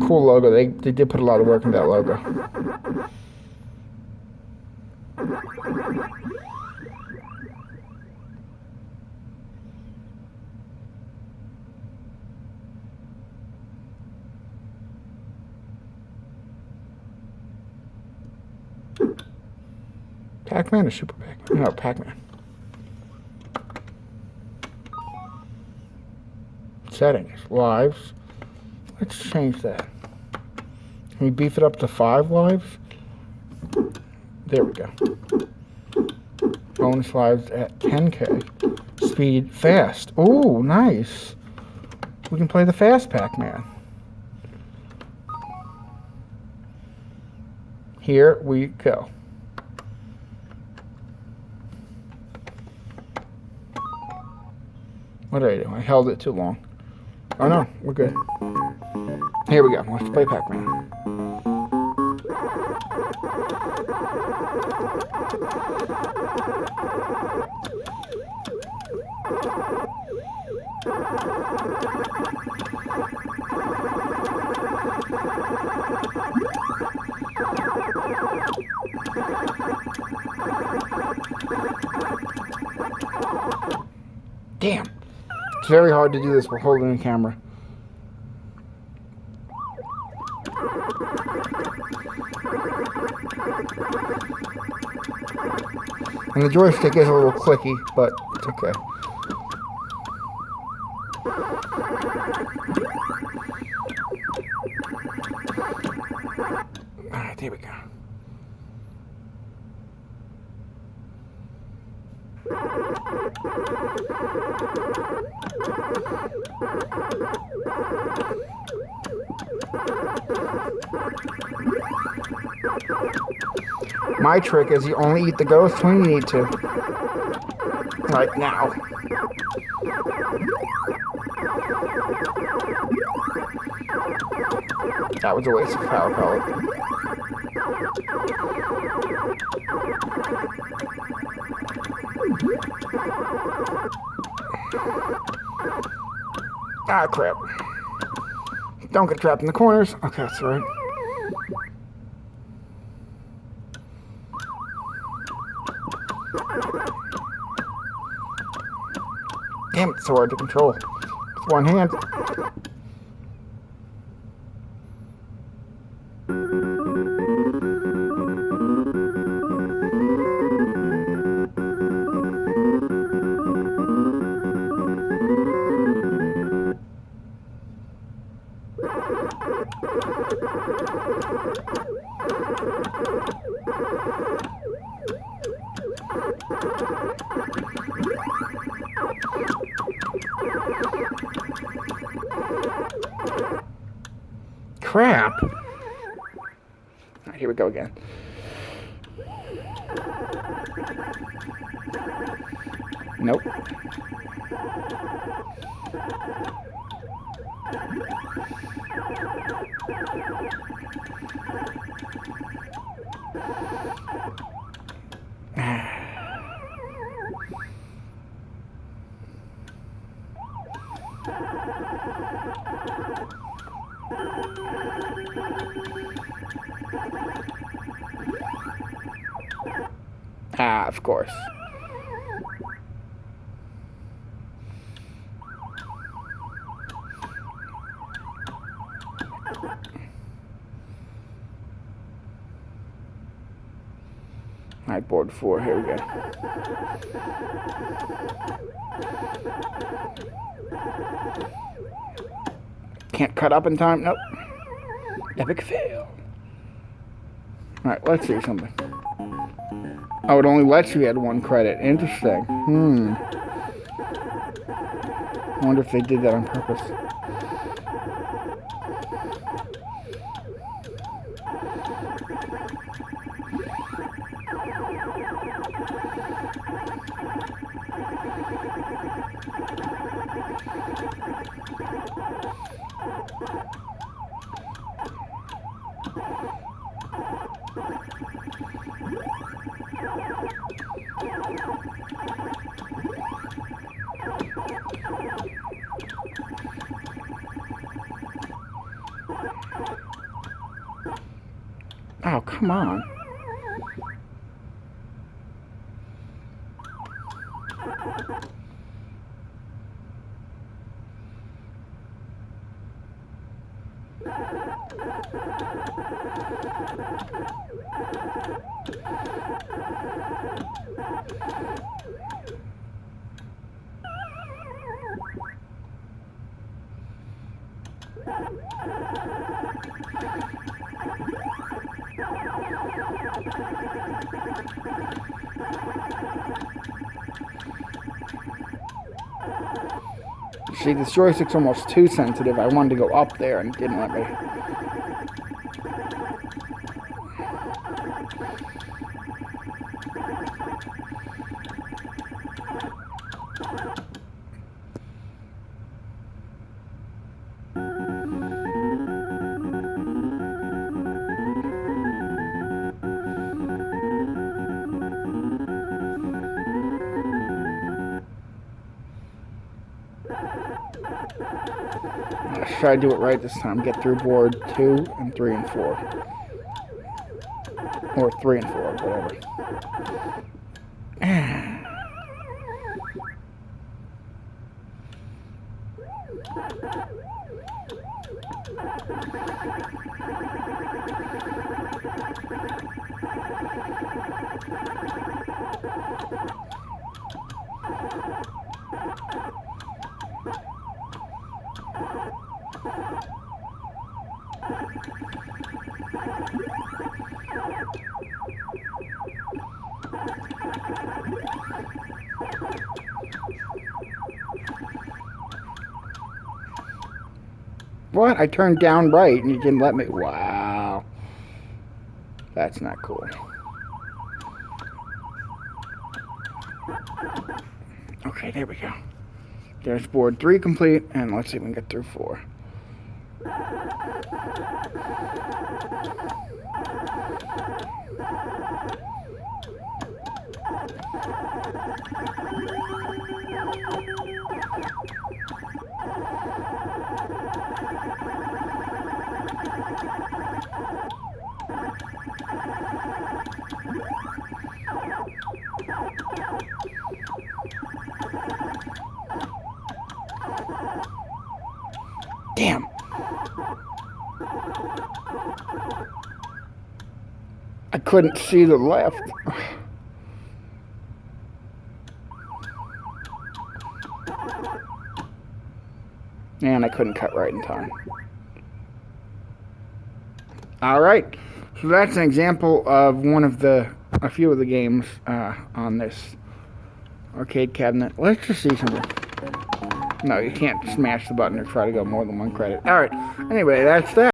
cool logo. They, they did put a lot of work into that logo. Pac-Man or Super Pac-Man? No, Pac-Man. Settings, lives. Let's change that. Can we beef it up to five lives? There we go. Bonus lives at 10k. Speed fast. Oh, nice. We can play the fast Pac-Man. Here we go. What did I do? I held it too long. Oh no, we're good. Here we go. Let's play Pac-Man. Damn. It's very hard to do this while holding the camera. And the joystick is a little clicky, but it's okay. Alright, there we go. My trick is you only eat the ghost when you need to. Like now. That was a waste of power pellet. Ah, crap. Don't get trapped in the corners. Okay, that's right. Damn, it's so hard to control. With one hand. Crap. Right, here we go again. Nope. Ah, of course. Alright, board four, here we go. Can't cut up in time, nope. Epic fail. Alright, let's see something. Oh, it only lets you add one credit. Interesting. Hmm. I wonder if they did that on purpose. Come on. See, this joystick's almost too sensitive. I wanted to go up there and didn't let me. Let's try to do it right this time. Get through board two and three and four. Or three and four, whatever. What? I turned down right and you didn't let me. Wow. That's not cool. Okay, there we go. There's board three complete, and let's see if we can get through four. I couldn't see the left. And I couldn't cut right in time. All right. So that's an example of one of the, a few of the games uh, on this arcade cabinet. Let's just see something. No, you can't smash the button or try to go more than one credit. All right. Anyway, that's that.